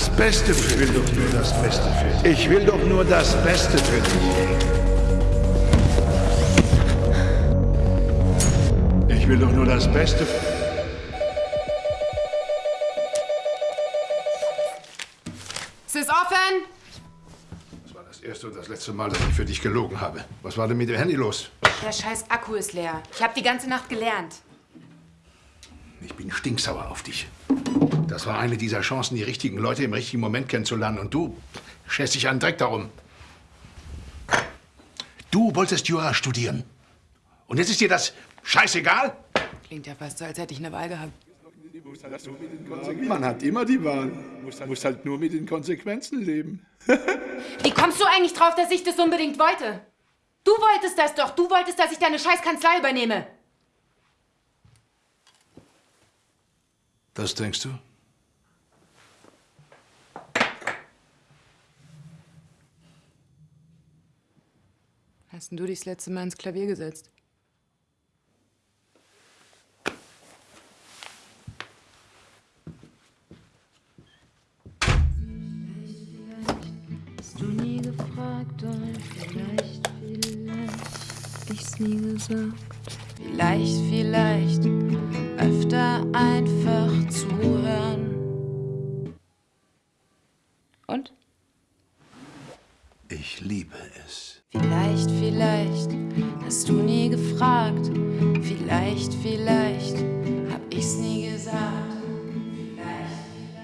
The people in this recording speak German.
das Beste für dich. Ich will doch nur das Beste für dich. Ich will doch nur das Beste für dich. Ich will doch nur das Beste für dich. Es ist offen! Das war das erste und das letzte Mal, dass ich für dich gelogen habe. Was war denn mit dem Handy los? Der scheiß Akku ist leer. Ich habe die ganze Nacht gelernt. Ich bin stinksauer auf dich. Das war eine dieser Chancen, die richtigen Leute im richtigen Moment kennenzulernen. Und du schätzt dich an Dreck darum. Du wolltest Jura studieren. Und jetzt ist dir das scheißegal? Klingt ja fast so, als hätte ich eine Wahl gehabt. Man hat immer die Wahl. Muss, muss halt nur mit den Konsequenzen leben. Wie kommst du eigentlich drauf, dass ich das unbedingt wollte? Du wolltest das doch. Du wolltest, dass ich deine scheiß Kanzlei übernehme. Das denkst du? Hast denn du dich das letzte Mal ins Klavier gesetzt? Hast du nie gefragt und vielleicht, vielleicht ich's nie gesagt. Vielleicht, vielleicht öfter einfach zuhören. Und? Ich liebe es. Vielleicht, vielleicht hast du nie gefragt. Vielleicht, vielleicht